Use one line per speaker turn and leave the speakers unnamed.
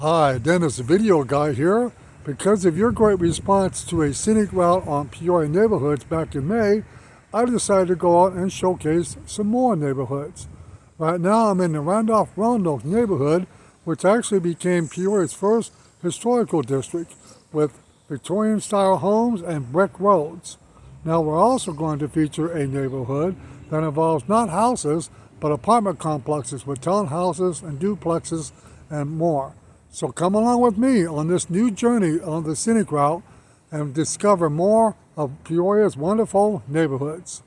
Hi, Dennis Video Guy here. Because of your great response to a scenic route on Peoria neighborhoods back in May, I decided to go out and showcase some more neighborhoods. Right now I'm in the Randolph Roanoke neighborhood, which actually became Peoria's first historical district with Victorian style homes and brick roads. Now we're also going to feature a neighborhood that involves not houses, but apartment complexes with townhouses and duplexes and more. So come along with me on this new journey on the scenic route and discover more of Peoria's wonderful neighborhoods.